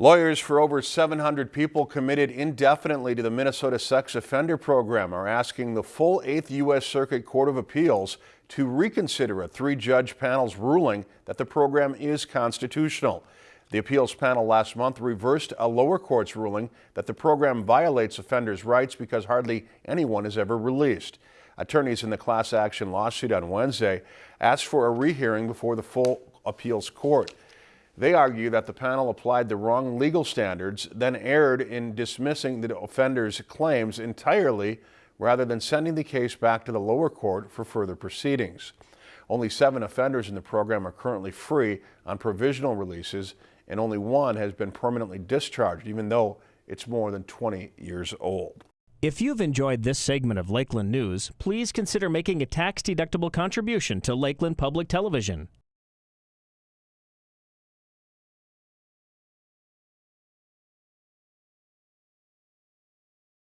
Lawyers for over 700 people committed indefinitely to the Minnesota Sex Offender Program are asking the full 8th U.S. Circuit Court of Appeals to reconsider a three-judge panel's ruling that the program is constitutional. The appeals panel last month reversed a lower court's ruling that the program violates offenders' rights because hardly anyone is ever released. Attorneys in the class action lawsuit on Wednesday asked for a rehearing before the full appeals court. They argue that the panel applied the wrong legal standards, then erred in dismissing the offender's claims entirely rather than sending the case back to the lower court for further proceedings. Only seven offenders in the program are currently free on provisional releases, and only one has been permanently discharged, even though it's more than 20 years old. If you've enjoyed this segment of Lakeland News, please consider making a tax-deductible contribution to Lakeland Public Television.